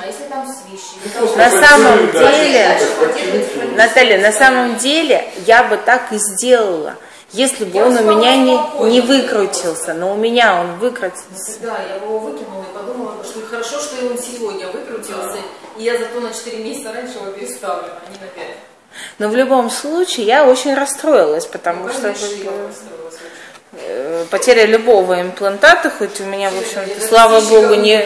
А если там свищи? На самом деле, Наталья, на самом деле я бы так и сделала, если бы он у меня не, не выкрутился, но у меня он выкрутился. Да, я его выкинула и подумала, что хорошо, что он сегодня выкрутился, и я зато на 4 месяца раньше его переставлю, а не на 5. Но в любом случае я очень расстроилась, потому Ну, что конечно, я расстроилась потеря любого имплантата, хоть у меня, в общем-то, слава богу, не,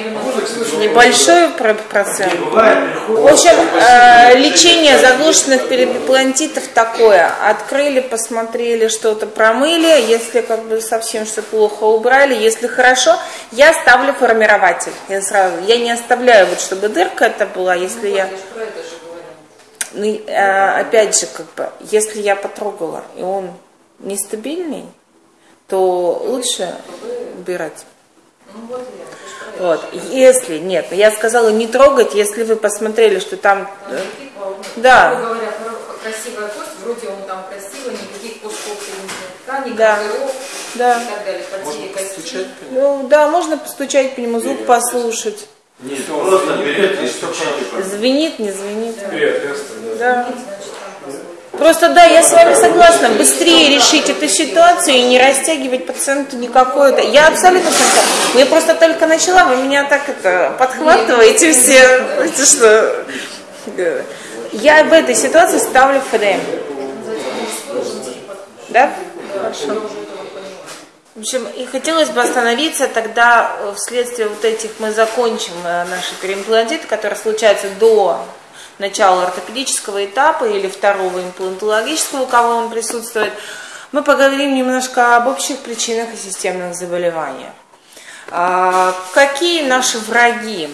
небольшой про- процент. В общем, э, лечение заглушенных периплантитов такое. Открыли, посмотрели, что-то промыли. Если как бы совсем что плохо убрали, если хорошо, я ставлю формирователь. Я сразу, я не оставляю вот, чтобы дырка это была, если Ну, я... говорю. Ну, э, опять же, как бы, если я потрогала, и он нестабильный, то лучше убирать. Ну вот. Если, нет, я сказала не трогать, если вы посмотрели, что там... Э, ну, Да. грубо говоря, хоро- красивая кость, вроде он там красивый, никаких кусков соединительной ткани, Да. козыров Да. и так далее, потеря кости. Стучать по нему? Ну да, можно постучать по нему, звук послушать. Нет, просто берете и стучите. Звенит, не звенит. Да. Посмотрим. Просто да, я с вами согласна, быстрее решить эту ситуацию и не растягивать пациенту никакое. Я абсолютно согласна. Я просто только начала, вы меня так это подхватываете все. Знаете, что... Я в этой ситуации ставлю ФДМ. Да? Хорошо. В общем, и хотелось бы остановиться тогда э, вследствие вот этих, мы закончим э, наши переимплантиты, которые случаются до начала ортопедического этапа или второго имплантологического, у кого он присутствует. Мы поговорим немножко об общих причинах и системных заболеваниях. А, Какие наши враги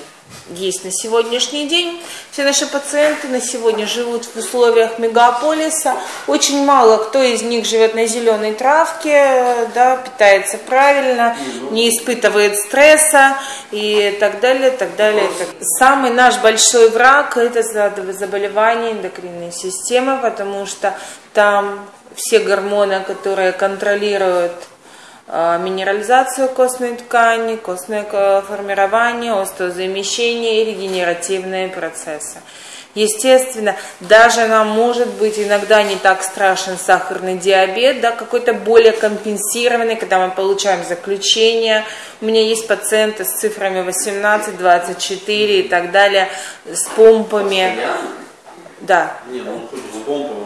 есть на сегодняшний день? Все наши пациенты на сегодня живут в условиях мегаполиса. Очень мало кто из них живет на зеленой травке, да, питается правильно, не испытывает стресса и так далее, так далее. Самый наш большой враг – это за- заболевание эндокринной системы, потому что там все гормоны, которые контролируют минерализацию костной ткани, костное ко- формирование, остеозамещение и регенеративные процессы. Естественно, даже нам может быть иногда не так страшен сахарный диабет, да, какой-то более компенсированный, когда мы получаем заключение. У меня есть пациенты с цифрами 18, 24 и так далее, с помпами. Да, Не, ну с же...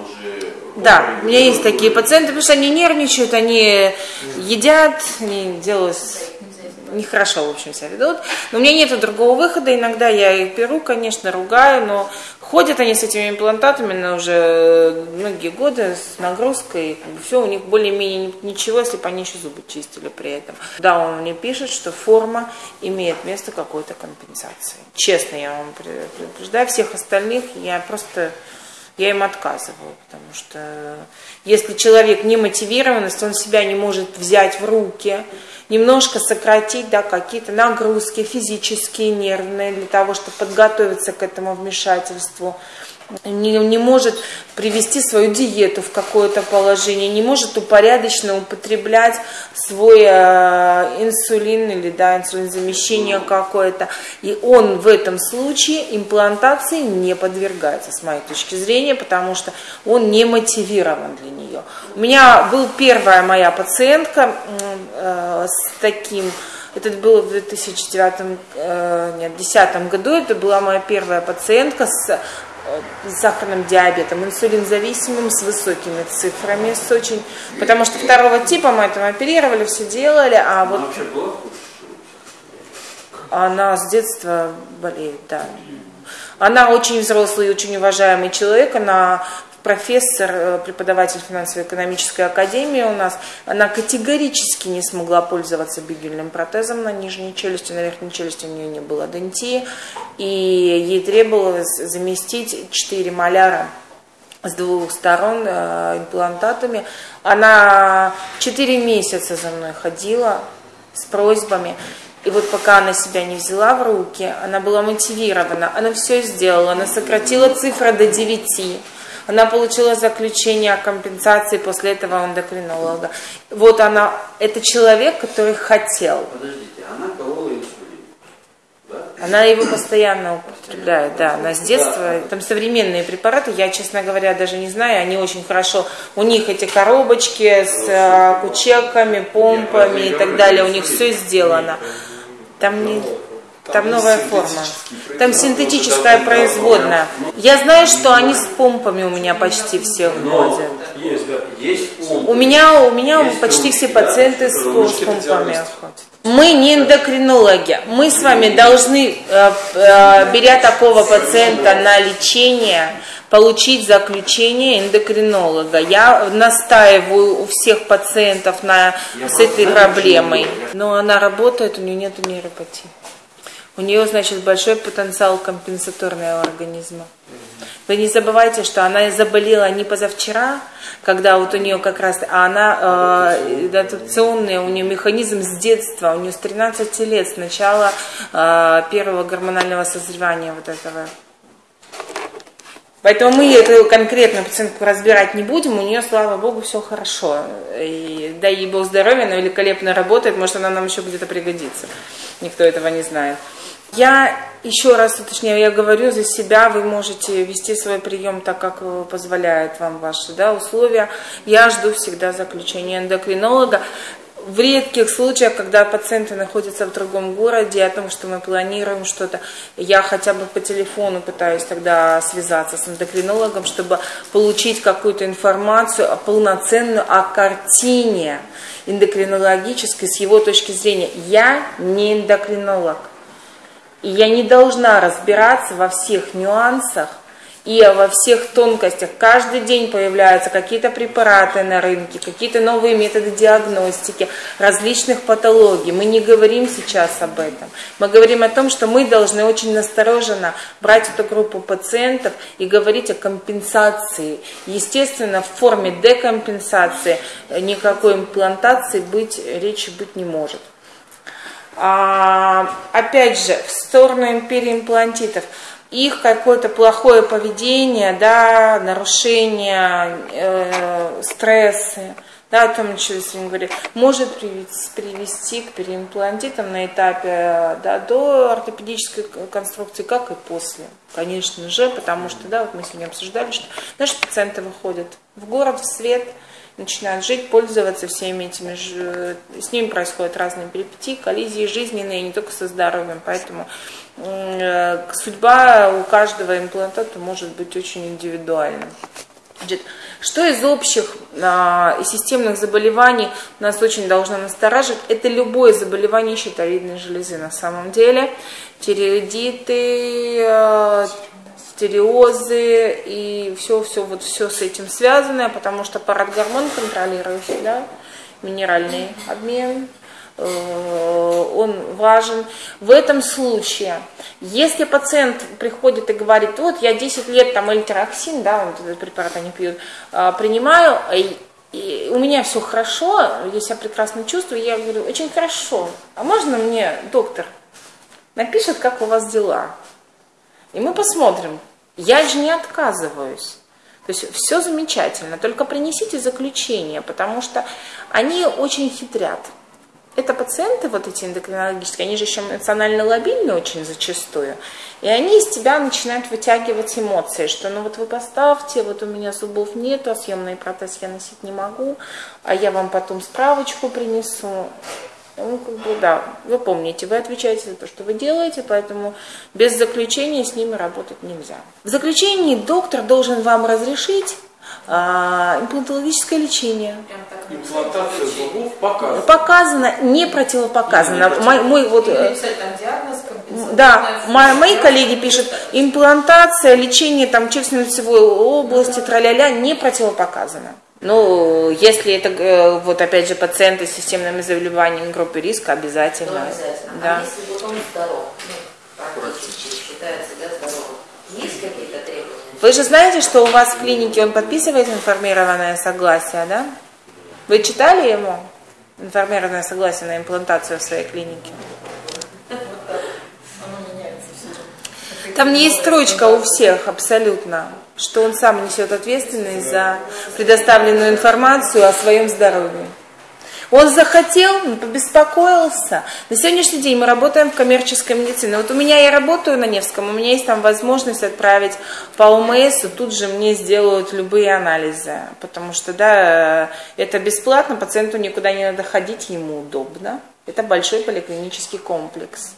да, у меня есть такие пациенты, потому что они нервничают, они едят, они делают нехорошо, в общем, себя ведут. Но у меня нет другого выхода. Иногда я их беру, конечно, ругаю, но ходят они с этими имплантатами на уже многие годы с нагрузкой. Все у них более-менее ничего, если бы они еще зубы чистили при этом. Да, он мне пишет, что форма имеет место какой-то компенсации. Честно, я вам предупреждаю. Всех остальных я просто я им отказываю, потому что если человек не мотивирован, если он себя не может взять в руки, немножко сократить да, какие-то нагрузки физические, нервные, для того, чтобы подготовиться к этому вмешательству, не, не может привести свою диету в какое-то положение, не может упорядоченно употреблять свой э, инсулин или да, инсулинзамещение какое-то. И он в этом случае имплантации не подвергается, с моей точки зрения, потому что он не мотивирован для нее. У меня был первая моя пациентка э, с таким это было в 2009, э, нет, 2010 году, это была моя первая пациентка с с сахарным диабетом, инсулинзависимым, с высокими цифрами, с очень, потому что второго типа мы там оперировали, все делали, а вот она с детства болеет, да. Она очень взрослый и очень уважаемый человек, она профессор, э, преподаватель финансово-экономической академии у нас, она категорически не смогла пользоваться бигельным протезом на нижней челюсти, на верхней челюсти у нее не было дентии, и ей требовалось заместить 4 маляра с двух сторон э, имплантатами. Она 4 месяца за мной ходила с просьбами. И вот пока она себя не взяла в руки, она была мотивирована, она все сделала, она сократила цифры до 9. Она получила заключение о компенсации после этого эндокринолога. Вот она, это человек, который хотел. Подождите, она колола инсулин. Да? Она его постоянно употребляет, да, она с детства. Там современные препараты, я, честно говоря, даже не знаю, они очень хорошо. У них эти коробочки с э, кучеками, помпами и так далее, у них все сделано. Там не... Там новая форма. Там синтетическая производная. Я знаю, что они с помпами у меня почти все ходят. Есть, да. Есть ум. У меня, у меня почти все пациенты с, с помпами ходят. Мы не эндокринологи. Мы с вами должны, э, э, беря такого пациента на лечение, получить заключение эндокринолога. Я настаиваю у всех пациентов на, с этой проблемой. Но она работает, у нее нет нейропатии. У нее, значит, большой потенциал компенсаторного организма. Вы не забывайте, что она заболела не позавчера, когда вот у нее как раз, а она э, адаптационный, у нее механизм с детства, у нее с 13 лет, с начала э, первого гормонального созревания вот этого. Поэтому мы эту конкретную пациентку разбирать не будем, у нее, слава богу, все хорошо. И дай ей Бог здоровья, она великолепно работает, может, она нам еще где-то пригодится. Никто этого не знает. Я еще раз уточняю, я говорю за себя, вы можете вести свой прием так, как позволяют вам ваши да, условия. Я жду всегда заключения эндокринолога. В редких случаях, когда пациенты находятся в другом городе, о том, что мы планируем что-то, я хотя бы по телефону пытаюсь тогда связаться с эндокринологом, чтобы получить какую-то информацию полноценную о картине эндокринологической с его точки зрения. Я не эндокринолог. И я не должна разбираться во всех нюансах и во всех тонкостях. Каждый день появляются какие-то препараты на рынке, какие-то новые методы диагностики, различных патологий. Мы не говорим сейчас об этом. Мы говорим о том, что мы должны очень настороженно брать эту группу пациентов и говорить о компенсации. Естественно, в форме декомпенсации никакой имплантации быть, речи быть не может. А, опять же, в сторону империи имплантитов, их какое-то плохое поведение, да, нарушение, э, стрессы, да, о том, что я сегодня говорю, может привести, к переимплантитам на этапе да, до ортопедической конструкции, как и после. Конечно же, потому что, да, вот мы сегодня обсуждали, что наши пациенты выходят в город, в свет – начинают жить, пользоваться всеми этими, с ними происходят разные перипетии, коллизии жизненные, не только со здоровьем, поэтому э, судьба у каждого имплантата может быть очень индивидуальна. Что из общих а, и системных заболеваний нас очень должно настораживать, это любое заболевание щитовидной железы на самом деле. Тиреоидиты, а, стереозы и все, все, вот все с этим связанное, потому что парадгормон контролирующий, да, минеральный обмен, э, он важен. В этом случае, если пациент приходит и говорит, вот я 10 лет там эльтероксин, да, вот этот препарат они пьют, э, принимаю, и у меня все хорошо, я себя прекрасно чувствую, я говорю, очень хорошо, а можно мне доктор напишет, как у вас дела? И мы посмотрим, я же не отказываюсь. То есть все замечательно, только принесите заключение, потому что они очень хитрят. Это пациенты, вот эти эндокринологические, они же еще эмоционально лобильны очень зачастую. И они из тебя начинают вытягивать эмоции, что ну вот вы поставьте, вот у меня зубов нету, а съемный протез я носить не могу, а я вам потом справочку принесу. Ну, как бы, да, вы помните, вы отвечаете за то, что вы делаете, поэтому без заключения с ними работать нельзя. В заключении доктор должен вам разрешить а, имплантологическое лечение. Имплантация зубов показана. Показано, не противопоказано. Не мой, мой вот, э, да, мои, мои коллеги пишут, имплантация, лечение там челюстно-лицевой области, траля-ля, не противопоказано. Ну, если это, э, вот опять же, пациенты с системными заболеваниями группы риска, обязательно. Ну, обязательно. Да. А если вот он здоров, ну, практически считается, да, здоровым, есть какие-то требования? Вы же знаете, что у вас в клинике он подписывает информированное согласие, да? Вы читали ему информированное согласие на имплантацию в своей клинике? Там не есть строчка у всех абсолютно что он сам несет ответственность за предоставленную информацию о своем здоровье. Он захотел, он побеспокоился. На сегодняшний день мы работаем в коммерческой медицине. Вот у меня я работаю на Невском, у меня есть там возможность отправить по ОМС, тут же мне сделают любые анализы. Потому что, да, это бесплатно, пациенту никуда не надо ходить, ему удобно. Это большой поликлинический комплекс.